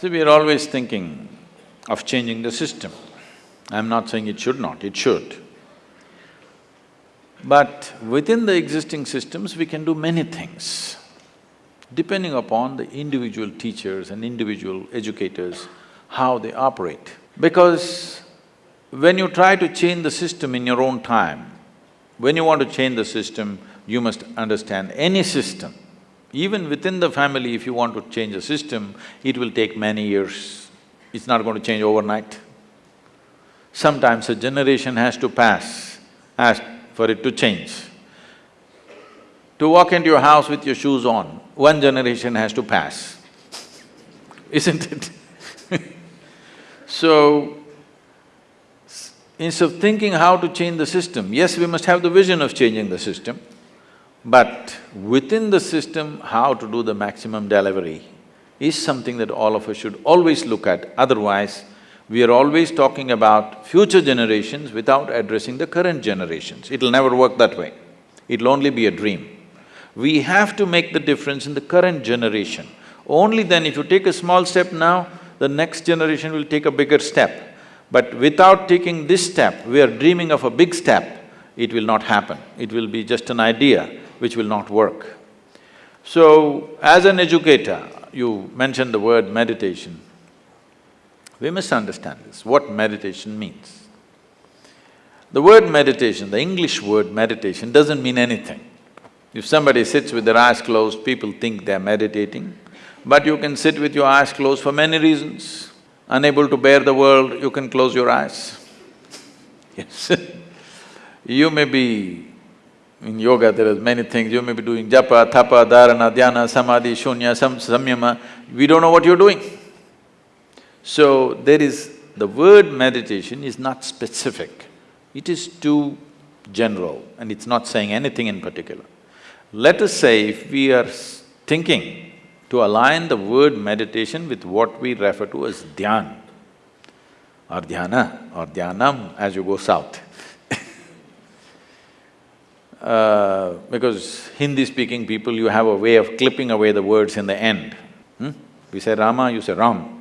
See, we are always thinking of changing the system. I'm not saying it should not, it should. But within the existing systems, we can do many things, depending upon the individual teachers and individual educators, how they operate. Because when you try to change the system in your own time, when you want to change the system, you must understand any system. Even within the family, if you want to change a system, it will take many years. It's not going to change overnight. Sometimes a generation has to pass as for it to change. To walk into your house with your shoes on, one generation has to pass, isn't it? so, instead of thinking how to change the system, yes, we must have the vision of changing the system, but within the system, how to do the maximum delivery is something that all of us should always look at, otherwise we are always talking about future generations without addressing the current generations. It'll never work that way. It'll only be a dream. We have to make the difference in the current generation. Only then if you take a small step now, the next generation will take a bigger step. But without taking this step, we are dreaming of a big step, it will not happen. It will be just an idea which will not work. So, as an educator, you mentioned the word meditation. We must understand this, what meditation means. The word meditation, the English word meditation doesn't mean anything. If somebody sits with their eyes closed, people think they're meditating, but you can sit with your eyes closed for many reasons. Unable to bear the world, you can close your eyes. Yes You may be… in yoga there are many things, you may be doing japa, tapa, dharana, dhyana, samadhi, shunya, sam, samyama, we don't know what you're doing. So, there is… the word meditation is not specific, it is too general and it's not saying anything in particular. Let us say if we are thinking to align the word meditation with what we refer to as dhyan. Or dhyana or dhyanam as you go south uh, because Hindi-speaking people, you have a way of clipping away the words in the end. Hmm? We say Rama, you say Ram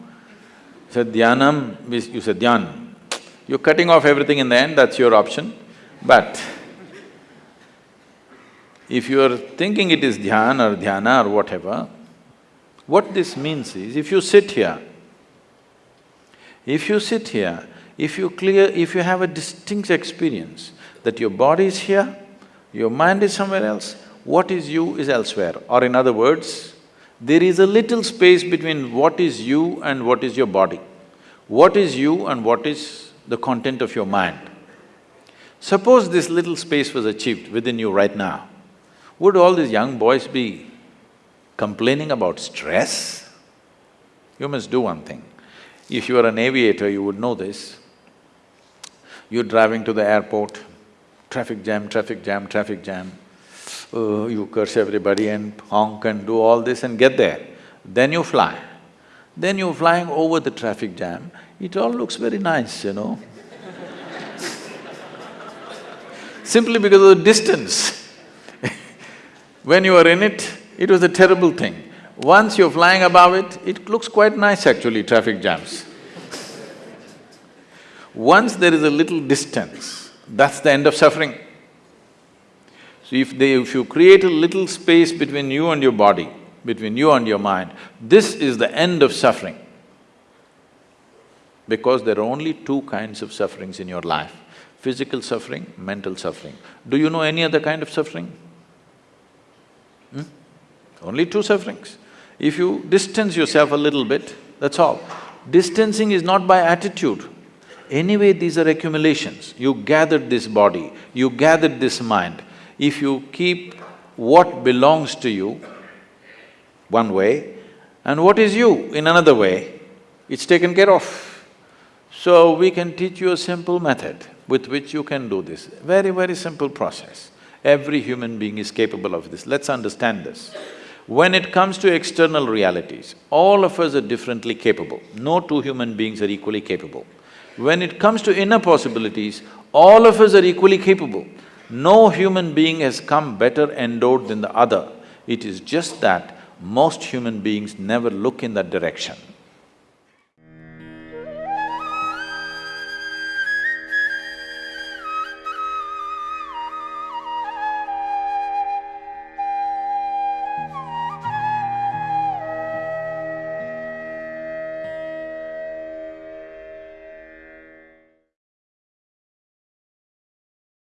said dhyanam, you say dhyan. You're cutting off everything in the end, that's your option. But if you're thinking it is dhyan or dhyana or whatever, what this means is, if you sit here, if you sit here, if you clear… if you have a distinct experience that your body is here, your mind is somewhere else, what is you is elsewhere. Or in other words, there is a little space between what is you and what is your body. What is you and what is the content of your mind. Suppose this little space was achieved within you right now, would all these young boys be complaining about stress? You must do one thing. If you are an aviator, you would know this. You're driving to the airport, traffic jam, traffic jam, traffic jam uh, you curse everybody and honk and do all this and get there. Then you fly. Then you're flying over the traffic jam, it all looks very nice, you know Simply because of the distance When you were in it, it was a terrible thing. Once you're flying above it, it looks quite nice actually, traffic jams. Once there is a little distance, that's the end of suffering. So if they… if you create a little space between you and your body, between you and your mind, this is the end of suffering. Because there are only two kinds of sufferings in your life, physical suffering, mental suffering. Do you know any other kind of suffering? Hmm? Only two sufferings. If you distance yourself a little bit, that's all. Distancing is not by attitude. Anyway, these are accumulations. You gathered this body, you gathered this mind, if you keep what belongs to you one way and what is you in another way, it's taken care of. So we can teach you a simple method with which you can do this, very, very simple process. Every human being is capable of this, let's understand this. When it comes to external realities, all of us are differently capable, no two human beings are equally capable. When it comes to inner possibilities, all of us are equally capable. No human being has come better endowed than the other. It is just that most human beings never look in that direction.